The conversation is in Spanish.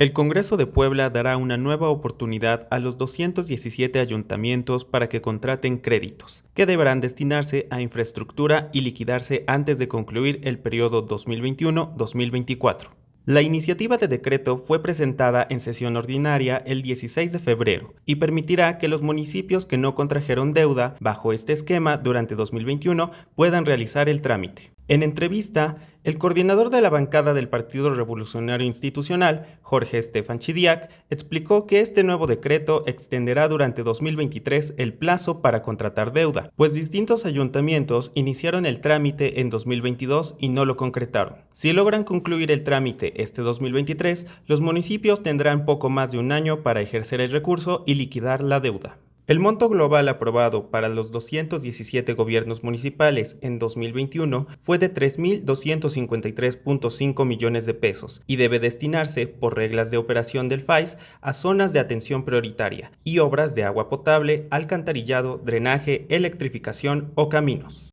El Congreso de Puebla dará una nueva oportunidad a los 217 ayuntamientos para que contraten créditos, que deberán destinarse a infraestructura y liquidarse antes de concluir el periodo 2021-2024. La iniciativa de decreto fue presentada en sesión ordinaria el 16 de febrero y permitirá que los municipios que no contrajeron deuda bajo este esquema durante 2021 puedan realizar el trámite. En entrevista, el coordinador de la bancada del Partido Revolucionario Institucional, Jorge Estefan Chidiac, explicó que este nuevo decreto extenderá durante 2023 el plazo para contratar deuda, pues distintos ayuntamientos iniciaron el trámite en 2022 y no lo concretaron. Si logran concluir el trámite este 2023, los municipios tendrán poco más de un año para ejercer el recurso y liquidar la deuda. El monto global aprobado para los 217 gobiernos municipales en 2021 fue de 3.253.5 millones de pesos y debe destinarse, por reglas de operación del FAIS, a zonas de atención prioritaria y obras de agua potable, alcantarillado, drenaje, electrificación o caminos.